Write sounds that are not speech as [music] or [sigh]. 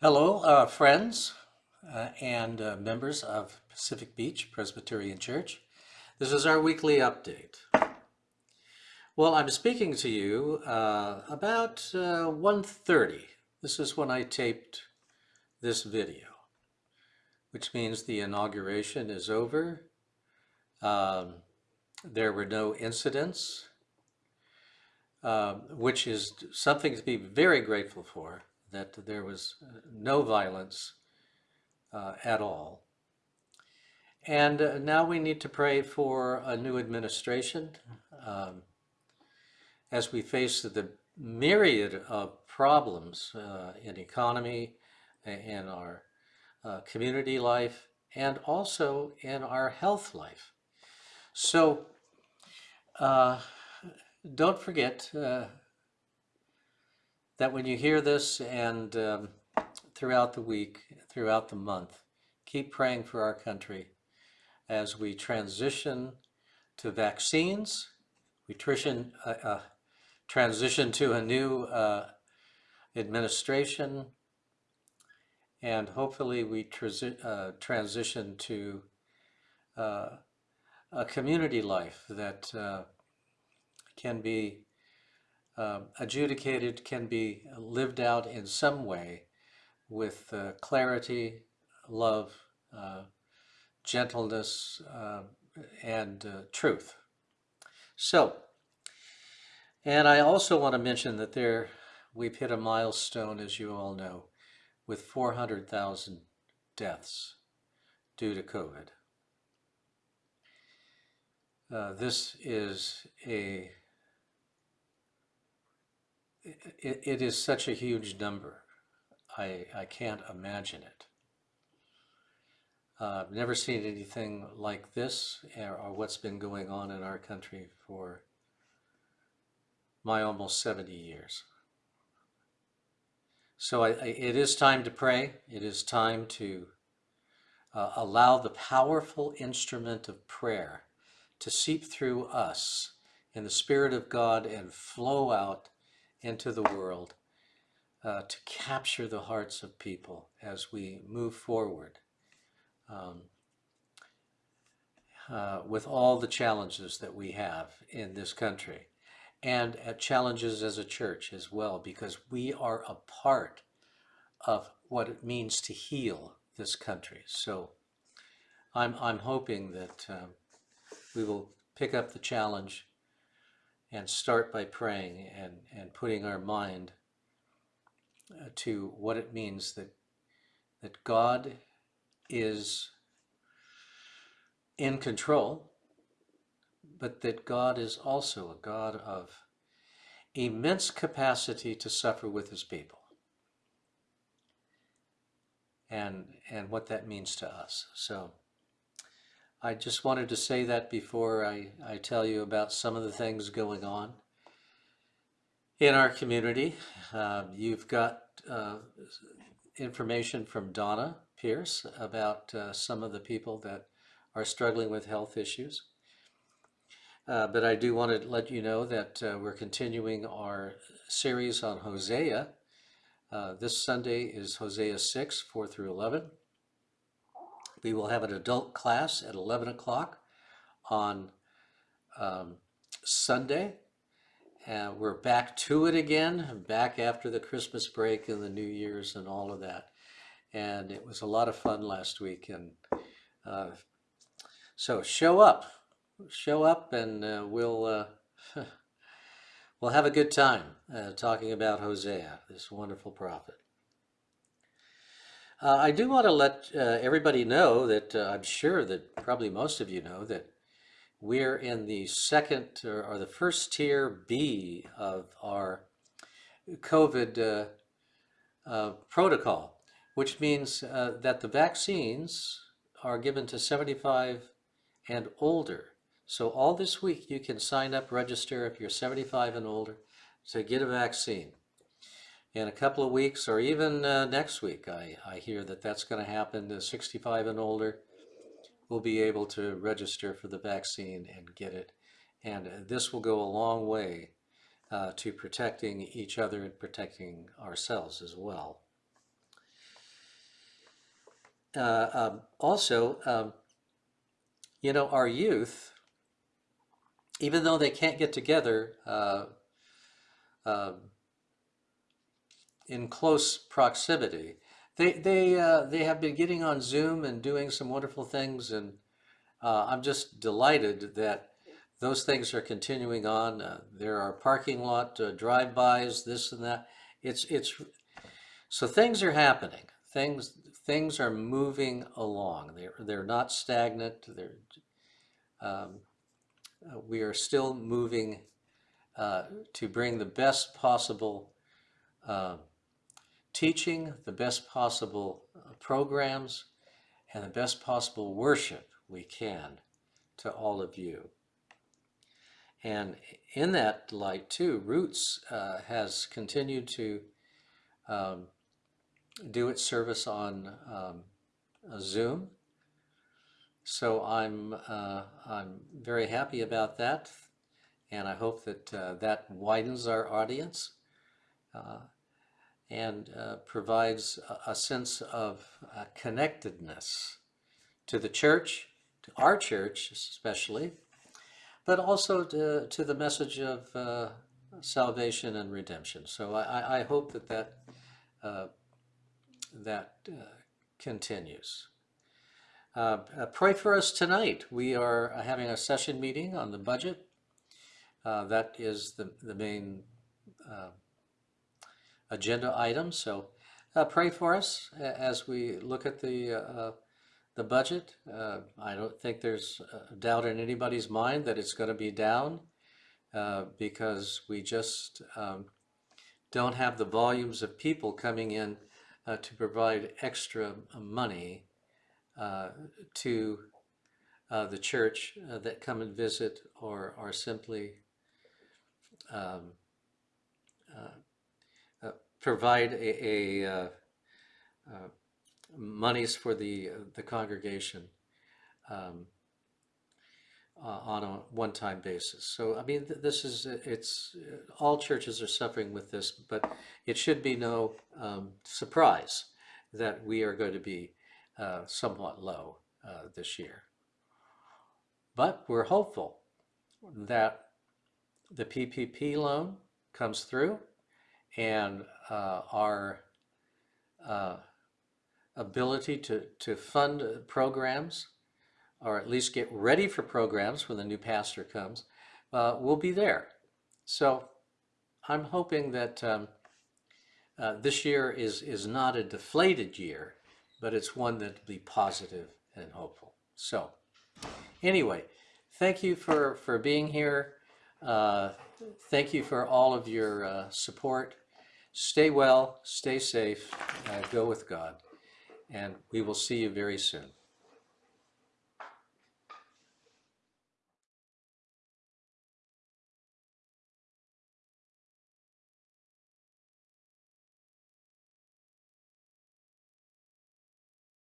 Hello, uh, friends uh, and uh, members of Pacific Beach Presbyterian Church. This is our weekly update. Well, I'm speaking to you uh, about uh, 1.30. This is when I taped this video, which means the inauguration is over. Um, there were no incidents, um, which is something to be very grateful for that there was uh, no violence uh, at all. And uh, now we need to pray for a new administration um, as we face the myriad of problems uh, in economy, in our uh, community life, and also in our health life. So uh, don't forget that when you hear this and um, throughout the week, throughout the month, keep praying for our country as we transition to vaccines, we transition, uh, uh, transition to a new uh, administration, and hopefully we transi uh, transition to uh, a community life that uh, can be um, adjudicated can be lived out in some way with uh, clarity, love, uh, gentleness, uh, and uh, truth. So, and I also want to mention that there, we've hit a milestone, as you all know, with 400,000 deaths due to COVID. Uh, this is a it, it is such a huge number. I, I can't imagine it. Uh, I've never seen anything like this or, or what's been going on in our country for my almost 70 years. So I, I, it is time to pray. It is time to uh, allow the powerful instrument of prayer to seep through us in the Spirit of God and flow out into the world uh, to capture the hearts of people as we move forward um, uh, with all the challenges that we have in this country and at challenges as a church as well because we are a part of what it means to heal this country. So I'm, I'm hoping that um, we will pick up the challenge and start by praying and, and putting our mind uh, to what it means that, that God is in control, but that God is also a God of immense capacity to suffer with his people. And, and what that means to us. So I just wanted to say that before I, I tell you about some of the things going on in our community. Uh, you've got uh, information from Donna Pierce about uh, some of the people that are struggling with health issues. Uh, but I do want to let you know that uh, we're continuing our series on Hosea. Uh, this Sunday is Hosea 6, 4 through 11. We will have an adult class at 11 o'clock on um, Sunday. And we're back to it again, back after the Christmas break and the New Year's and all of that. And it was a lot of fun last week. And uh, so show up, show up and uh, we'll, uh, [laughs] we'll have a good time uh, talking about Hosea, this wonderful prophet. Uh, I do want to let uh, everybody know that uh, I'm sure that probably most of you know that we're in the second or, or the first tier B of our COVID uh, uh, protocol, which means uh, that the vaccines are given to 75 and older. So all this week you can sign up, register if you're 75 and older to get a vaccine in a couple of weeks or even uh, next week. I, I hear that that's going to happen to 65 and older will be able to register for the vaccine and get it. And this will go a long way uh, to protecting each other and protecting ourselves as well. uh, um, also, um, you know, our youth, even though they can't get together uh, um, in close proximity, they they uh, they have been getting on Zoom and doing some wonderful things, and uh, I'm just delighted that those things are continuing on. Uh, there are parking lot uh, drive-bys, this and that. It's it's so things are happening. Things things are moving along. They're they're not stagnant. They're um, uh, we are still moving uh, to bring the best possible uh, teaching, the best possible uh, programs, and the best possible worship we can to all of you. And in that light too, Roots uh, has continued to um, do its service on um, Zoom. So I'm, uh, I'm very happy about that. And I hope that uh, that widens our audience uh, and uh, provides a, sense of uh, connectedness to the church, to our church especially, but also to, to the message of uh, salvation and redemption. So I, I hope that that, uh, that uh, continues. Uh, pray for us tonight. We are having a session meeting on the budget. That is the, the main agenda item. So uh, pray for us as we look at the uh, the budget. Uh, I don't think there's a doubt in anybody's mind that it's going to be down uh, because we just um, don't have the volumes of people coming in uh, to provide extra money uh, to uh, the church uh, that come and visit or are simply um, uh, uh, provide a, a uh, uh, monies for the the congregation um, uh, on a one-time basis. So I mean, th- this is it's all churches are suffering with this, but it should be no um, surprise that we are going to be uh, somewhat low uh, this year. But we're hopeful that the PPP loan comes through and uh, our uh, ability to, to fund programs or at least get ready for programs when the new pastor comes uh, will be there. So I'm hoping that um, uh, this year is, is not a deflated year, but it's one that'll be positive and hopeful. So anyway, thank you for, for being here. Uh, thank you for all of your uh, support. Stay well, stay safe, uh, go with God, and we will see you very soon.